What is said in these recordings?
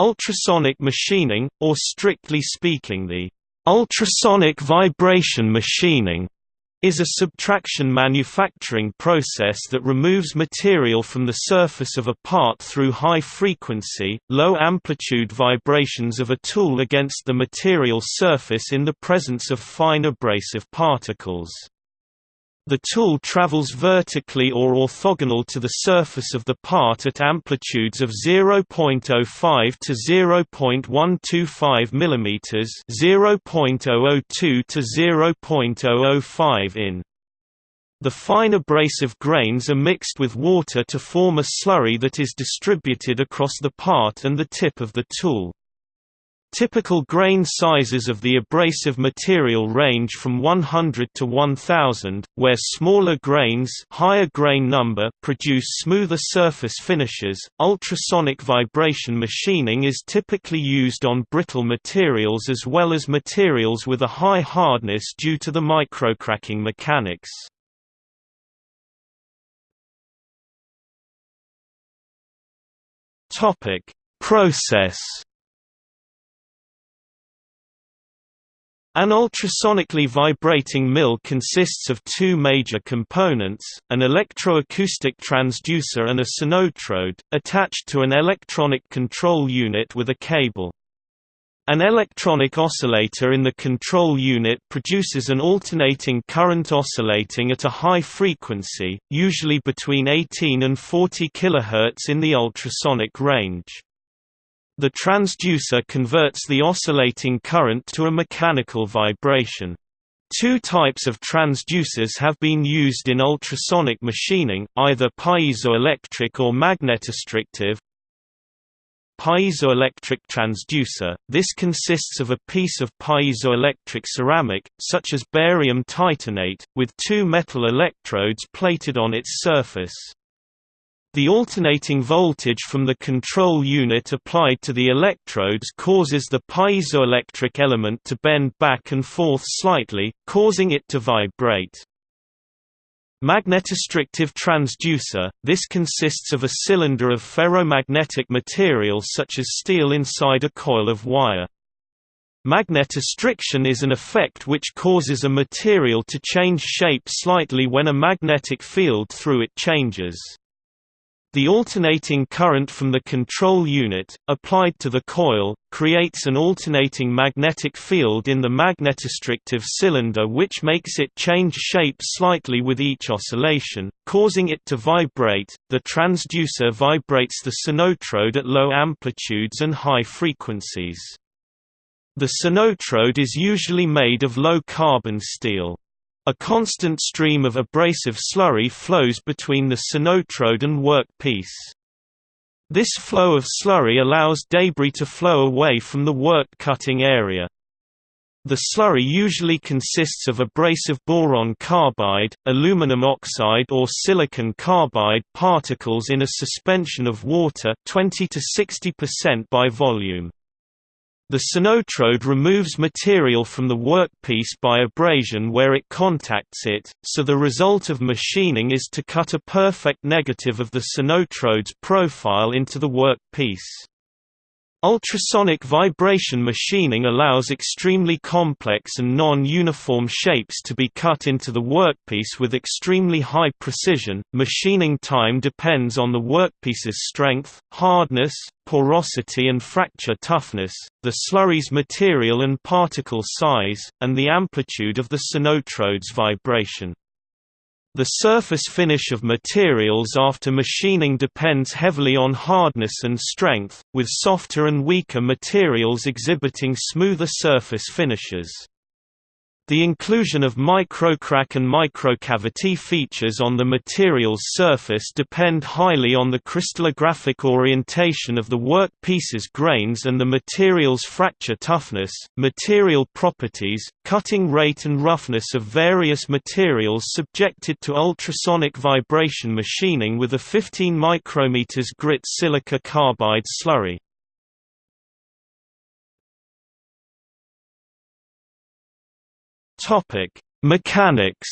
Ultrasonic machining, or strictly speaking the ultrasonic vibration machining is a subtraction manufacturing process that removes material from the surface of a part through high-frequency, low-amplitude vibrations of a tool against the material surface in the presence of fine abrasive particles. The tool travels vertically or orthogonal to the surface of the part at amplitudes of 0.05 to 0.125 mm, 0.002 to 0.005 in. The fine abrasive grains are mixed with water to form a slurry that is distributed across the part and the tip of the tool. Typical grain sizes of the abrasive material range from 100 to 1000, where smaller grains higher grain number produce smoother surface finishes. Ultrasonic vibration machining is typically used on brittle materials as well as materials with a high hardness due to the microcracking mechanics. Topic: Process An ultrasonically vibrating mill consists of two major components, an electroacoustic transducer and a sonotrode, attached to an electronic control unit with a cable. An electronic oscillator in the control unit produces an alternating current oscillating at a high frequency, usually between 18 and 40 kHz in the ultrasonic range. The transducer converts the oscillating current to a mechanical vibration. Two types of transducers have been used in ultrasonic machining, either piezoelectric or magnetostrictive. Piezoelectric transducer – This consists of a piece of piezoelectric ceramic, such as barium titanate, with two metal electrodes plated on its surface. The alternating voltage from the control unit applied to the electrodes causes the piezoelectric element to bend back and forth slightly, causing it to vibrate. Magnetostrictive transducer – This consists of a cylinder of ferromagnetic material such as steel inside a coil of wire. Magnetostriction is an effect which causes a material to change shape slightly when a magnetic field through it changes. The alternating current from the control unit, applied to the coil, creates an alternating magnetic field in the magnetostrictive cylinder which makes it change shape slightly with each oscillation, causing it to vibrate. The transducer vibrates the sonotrode at low amplitudes and high frequencies. The sonotrode is usually made of low-carbon steel. A constant stream of abrasive slurry flows between the sonotrode and workpiece. This flow of slurry allows debris to flow away from the work cutting area. The slurry usually consists of abrasive boron carbide, aluminum oxide or silicon carbide particles in a suspension of water 20 to 60% by volume. The sonotrode removes material from the workpiece by abrasion where it contacts it, so the result of machining is to cut a perfect negative of the sonotrode's profile into the workpiece. Ultrasonic vibration machining allows extremely complex and non-uniform shapes to be cut into the workpiece with extremely high precision. Machining time depends on the workpiece's strength, hardness, porosity and fracture toughness, the slurry's material and particle size, and the amplitude of the sonotrode's vibration. The surface finish of materials after machining depends heavily on hardness and strength, with softer and weaker materials exhibiting smoother surface finishes. The inclusion of microcrack and microcavity features on the material's surface depend highly on the crystallographic orientation of the work piece's grains and the material's fracture toughness, material properties, cutting rate and roughness of various materials subjected to ultrasonic vibration machining with a 15 micrometers grit silica carbide slurry. Topic: Mechanics.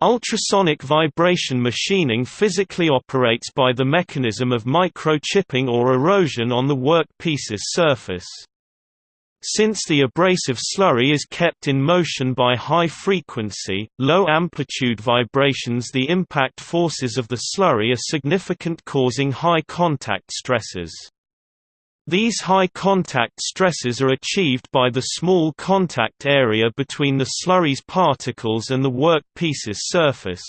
Ultrasonic vibration machining physically operates by the mechanism of microchipping or erosion on the workpiece's surface. Since the abrasive slurry is kept in motion by high-frequency, low-amplitude vibrations the impact forces of the slurry are significant causing high contact stresses. These high contact stresses are achieved by the small contact area between the slurry's particles and the workpiece's surface.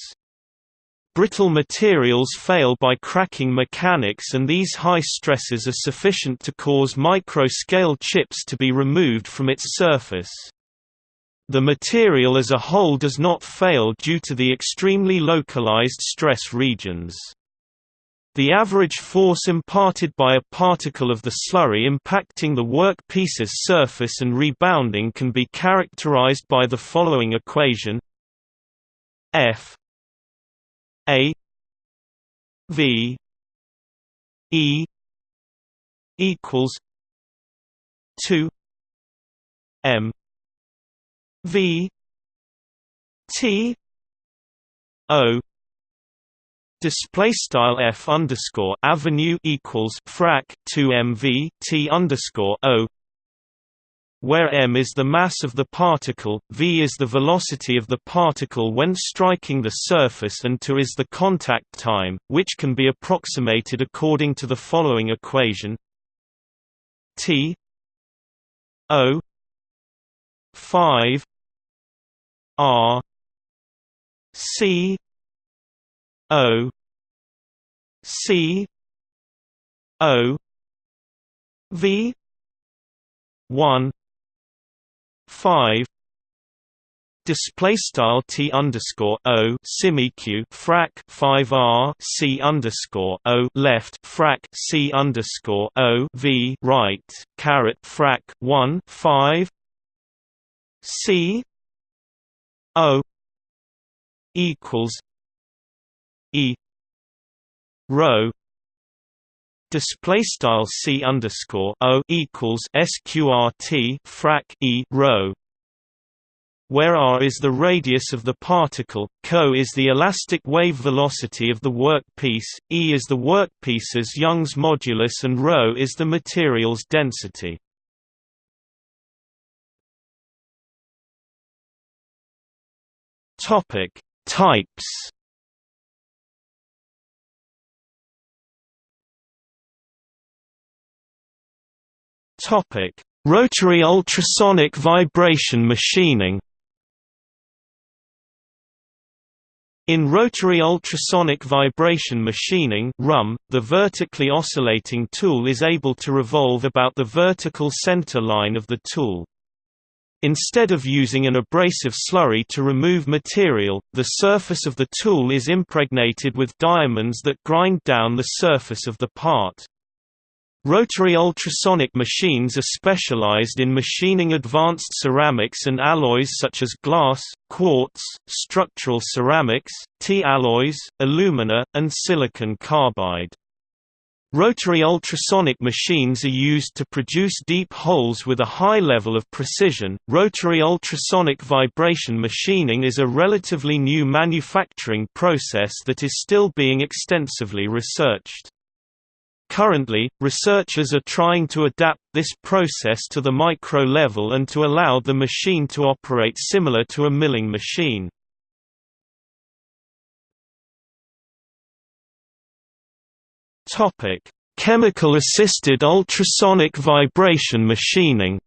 Brittle materials fail by cracking mechanics and these high stresses are sufficient to cause micro-scale chips to be removed from its surface. The material as a whole does not fail due to the extremely localized stress regions. The average force imparted by a particle of the slurry impacting the workpiece's surface and rebounding can be characterized by the following equation. F a V E equals two M V T O Display style f underscore avenue equals frac 2 mv t underscore o where m is the mass of the particle, v is the velocity of the particle when striking the surface and t is the contact time, which can be approximated according to the following equation. T o 5 r c o c o v 1 five display style t underscore o simiq frac 5 r c underscore o left frac c underscore o v right caret frac 1 5 c o equals e rho display style c underscore o equals sqrt frac e rho where r is the radius of the particle, co is the elastic wave velocity of the workpiece, e is the workpiece's Young's modulus and ρ is the material's density. Types Topic: Rotary ultrasonic vibration machining. In rotary ultrasonic vibration machining (RUM), the vertically oscillating tool is able to revolve about the vertical center line of the tool. Instead of using an abrasive slurry to remove material, the surface of the tool is impregnated with diamonds that grind down the surface of the part. Rotary ultrasonic machines are specialized in machining advanced ceramics and alloys such as glass, quartz, structural ceramics, T-alloys, alumina, and silicon carbide. Rotary ultrasonic machines are used to produce deep holes with a high level of precision. Rotary ultrasonic vibration machining is a relatively new manufacturing process that is still being extensively researched. Currently, researchers are trying to adapt this process to the micro level and to allow the machine to operate similar to a milling machine. Chemical-assisted ultrasonic vibration machining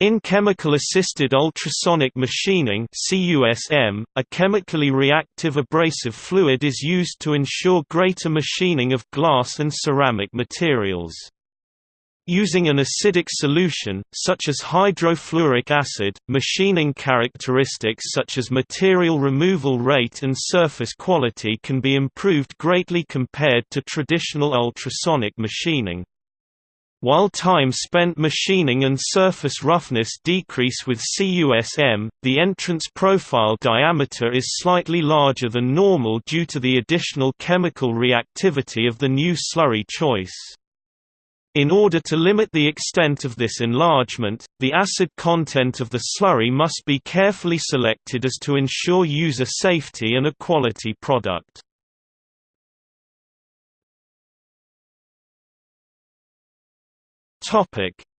In chemical-assisted ultrasonic machining CUSM, a chemically reactive abrasive fluid is used to ensure greater machining of glass and ceramic materials. Using an acidic solution, such as hydrofluoric acid, machining characteristics such as material removal rate and surface quality can be improved greatly compared to traditional ultrasonic machining. While time spent machining and surface roughness decrease with CUSM, the entrance profile diameter is slightly larger than normal due to the additional chemical reactivity of the new slurry choice. In order to limit the extent of this enlargement, the acid content of the slurry must be carefully selected as to ensure user safety and a quality product.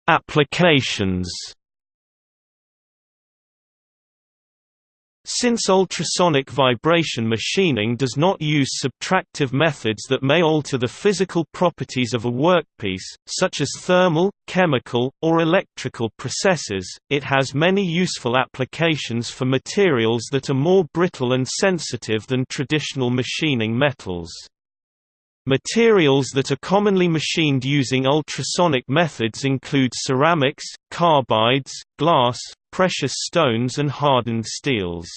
Applications Since ultrasonic vibration machining does not use subtractive methods that may alter the physical properties of a workpiece, such as thermal, chemical, or electrical processes, it has many useful applications for materials that are more brittle and sensitive than traditional machining metals. Materials that are commonly machined using ultrasonic methods include ceramics, carbides, glass, precious stones and hardened steels.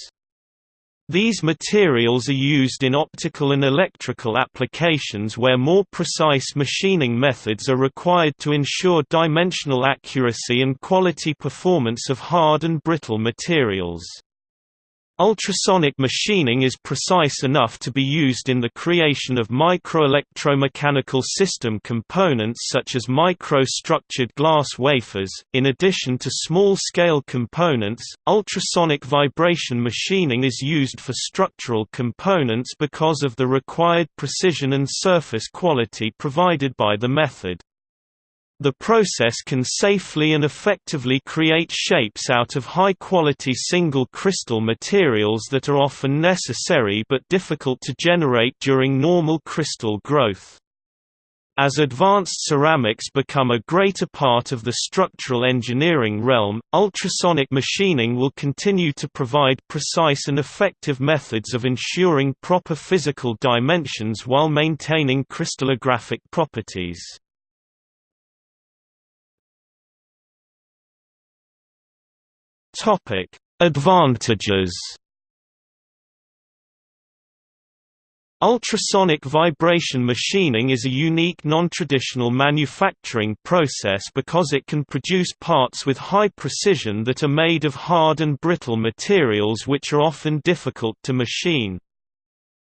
These materials are used in optical and electrical applications where more precise machining methods are required to ensure dimensional accuracy and quality performance of hard and brittle materials. Ultrasonic machining is precise enough to be used in the creation of microelectromechanical system components such as micro-structured glass wafers. In addition to small-scale components, ultrasonic vibration machining is used for structural components because of the required precision and surface quality provided by the method. The process can safely and effectively create shapes out of high-quality single crystal materials that are often necessary but difficult to generate during normal crystal growth. As advanced ceramics become a greater part of the structural engineering realm, ultrasonic machining will continue to provide precise and effective methods of ensuring proper physical dimensions while maintaining crystallographic properties. Topic: Advantages. Ultrasonic vibration machining is a unique non-traditional manufacturing process because it can produce parts with high precision that are made of hard and brittle materials which are often difficult to machine.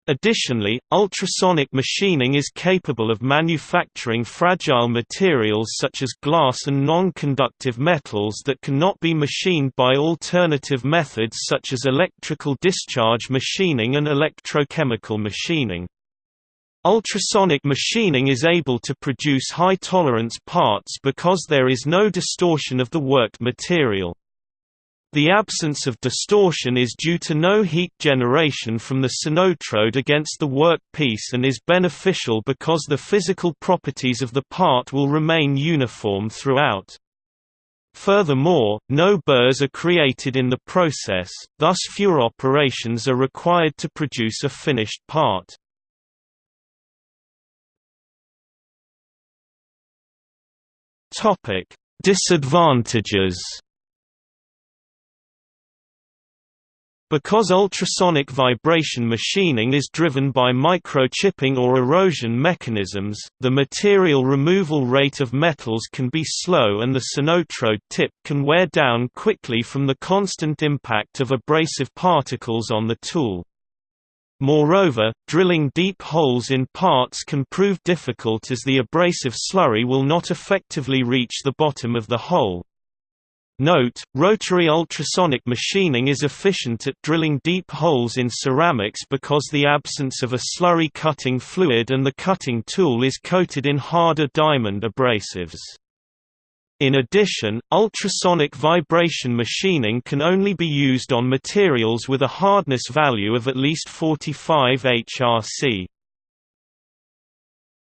Additionally, ultrasonic machining is capable of manufacturing fragile materials such as glass and non-conductive metals that cannot be machined by alternative methods such as electrical discharge machining and electrochemical machining. Ultrasonic machining is able to produce high-tolerance parts because there is no distortion of the worked material. The absence of distortion is due to no heat generation from the sonotrode against the work piece and is beneficial because the physical properties of the part will remain uniform throughout. Furthermore, no burrs are created in the process, thus fewer operations are required to produce a finished part. Disadvantages Because ultrasonic vibration machining is driven by microchipping or erosion mechanisms, the material removal rate of metals can be slow and the sonotrode tip can wear down quickly from the constant impact of abrasive particles on the tool. Moreover, drilling deep holes in parts can prove difficult as the abrasive slurry will not effectively reach the bottom of the hole. Note, rotary ultrasonic machining is efficient at drilling deep holes in ceramics because the absence of a slurry cutting fluid and the cutting tool is coated in harder diamond abrasives. In addition, ultrasonic vibration machining can only be used on materials with a hardness value of at least 45 HRC.